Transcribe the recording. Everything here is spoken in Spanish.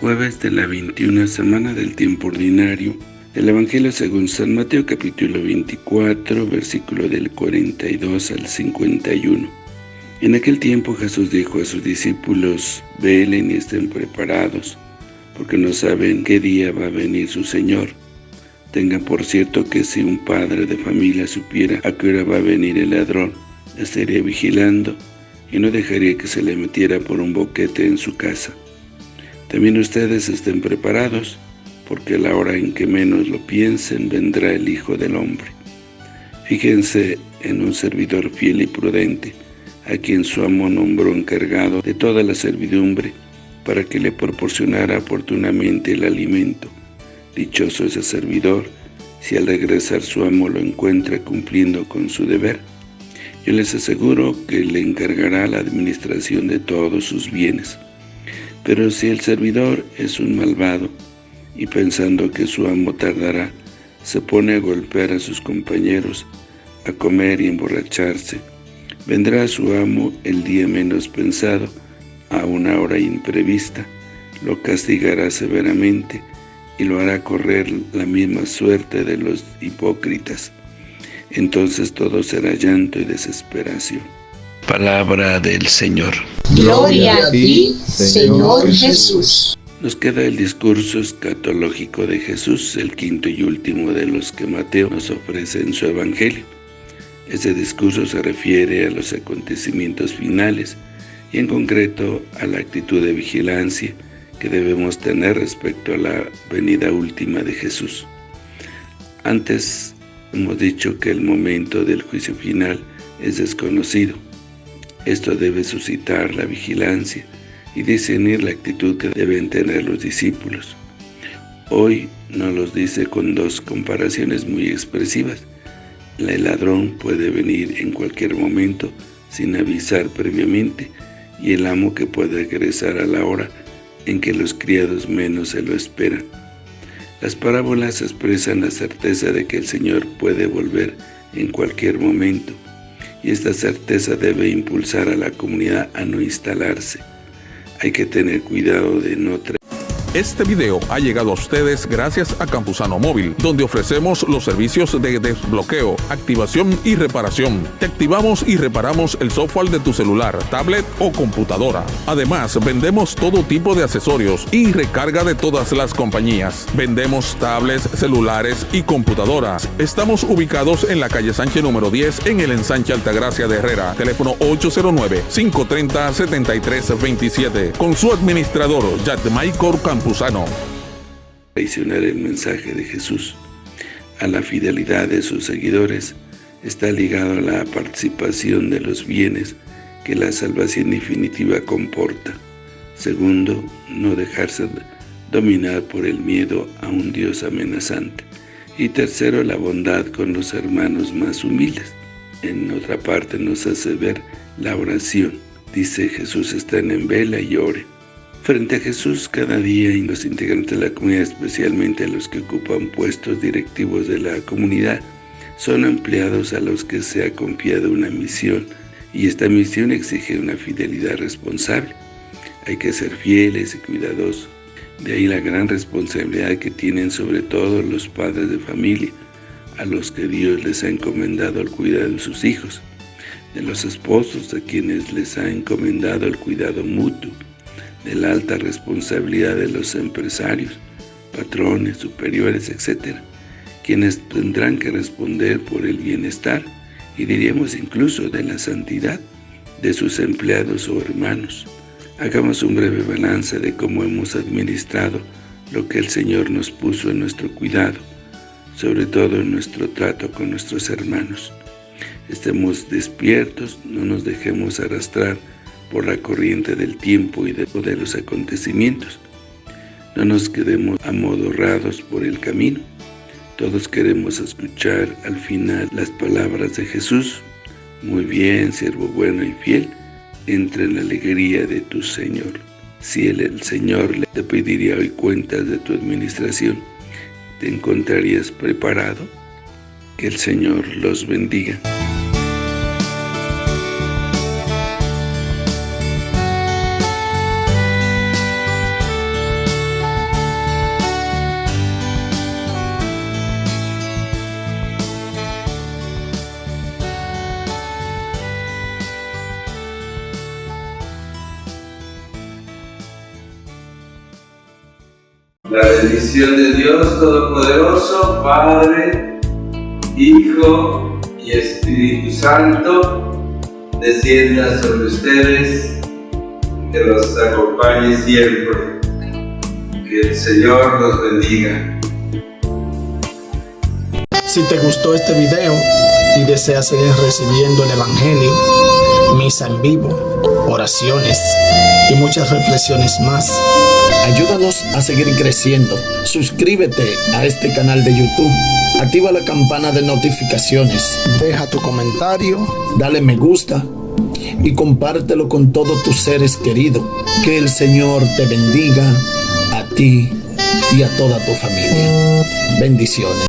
Jueves de la 21 semana del tiempo ordinario. El Evangelio según San Mateo capítulo 24, versículo del 42 al 51. En aquel tiempo Jesús dijo a sus discípulos, velen y estén preparados, porque no saben qué día va a venir su Señor. Tengan por cierto que si un padre de familia supiera a qué hora va a venir el ladrón, estaría vigilando y no dejaría que se le metiera por un boquete en su casa. También ustedes estén preparados, porque la hora en que menos lo piensen vendrá el Hijo del Hombre. Fíjense en un servidor fiel y prudente, a quien su amo nombró encargado de toda la servidumbre, para que le proporcionara oportunamente el alimento. Dichoso ese servidor, si al regresar su amo lo encuentra cumpliendo con su deber. Yo les aseguro que le encargará la administración de todos sus bienes. Pero si el servidor es un malvado, y pensando que su amo tardará, se pone a golpear a sus compañeros, a comer y emborracharse, vendrá su amo el día menos pensado, a una hora imprevista, lo castigará severamente y lo hará correr la misma suerte de los hipócritas entonces todo será llanto y desesperación. Palabra del Señor. Gloria a ti, Señor Jesús. Nos queda el discurso escatológico de Jesús, el quinto y último de los que Mateo nos ofrece en su Evangelio. Este discurso se refiere a los acontecimientos finales y en concreto a la actitud de vigilancia que debemos tener respecto a la venida última de Jesús. Antes Hemos dicho que el momento del juicio final es desconocido. Esto debe suscitar la vigilancia y discernir la actitud que deben tener los discípulos. Hoy nos los dice con dos comparaciones muy expresivas. El ladrón puede venir en cualquier momento sin avisar previamente y el amo que puede regresar a la hora en que los criados menos se lo esperan. Las parábolas expresan la certeza de que el Señor puede volver en cualquier momento, y esta certeza debe impulsar a la comunidad a no instalarse. Hay que tener cuidado de no este video ha llegado a ustedes gracias a Campusano Móvil, donde ofrecemos los servicios de desbloqueo, activación y reparación. Te activamos y reparamos el software de tu celular, tablet o computadora. Además, vendemos todo tipo de accesorios y recarga de todas las compañías. Vendemos tablets, celulares y computadoras. Estamos ubicados en la calle Sánchez número 10 en el ensanche Altagracia de Herrera. Teléfono 809-530-7327. Con su administrador, Michael Campusano. Traicionar el mensaje de Jesús a la fidelidad de sus seguidores está ligado a la participación de los bienes que la salvación definitiva comporta. Segundo, no dejarse dominar por el miedo a un Dios amenazante. Y tercero, la bondad con los hermanos más humildes. En otra parte nos hace ver la oración. Dice Jesús están en vela y ore. Frente a Jesús cada día y los integrantes de la comunidad, especialmente los que ocupan puestos directivos de la comunidad, son empleados a los que se ha confiado una misión y esta misión exige una fidelidad responsable. Hay que ser fieles y cuidadosos. De ahí la gran responsabilidad que tienen sobre todo los padres de familia, a los que Dios les ha encomendado el cuidado de sus hijos, de los esposos a quienes les ha encomendado el cuidado mutuo, de la alta responsabilidad de los empresarios, patrones, superiores, etc., quienes tendrán que responder por el bienestar y diríamos incluso de la santidad de sus empleados o hermanos. Hagamos un breve balance de cómo hemos administrado lo que el Señor nos puso en nuestro cuidado, sobre todo en nuestro trato con nuestros hermanos. Estemos despiertos, no nos dejemos arrastrar por la corriente del tiempo y de, los acontecimientos. No nos quedemos amodorrados por el camino. Todos queremos escuchar al final las palabras de Jesús. Muy bien, siervo bueno y fiel, entra en la alegría de tu Señor. Si el Señor le te pediría hoy cuentas de tu administración, ¿te encontrarías preparado? Que el Señor los bendiga. La bendición de Dios Todopoderoso, Padre, Hijo y Espíritu Santo, descienda sobre ustedes, que los acompañe siempre. Que el Señor los bendiga. Si te gustó este video y deseas seguir recibiendo el Evangelio, misa en vivo, oraciones y muchas reflexiones más, ayúdanos a seguir creciendo. Suscríbete a este canal de YouTube. Activa la campana de notificaciones. Deja tu comentario. Dale me gusta. Y compártelo con todos tus seres queridos. Que el Señor te bendiga a ti y a toda tu familia. Bendiciones.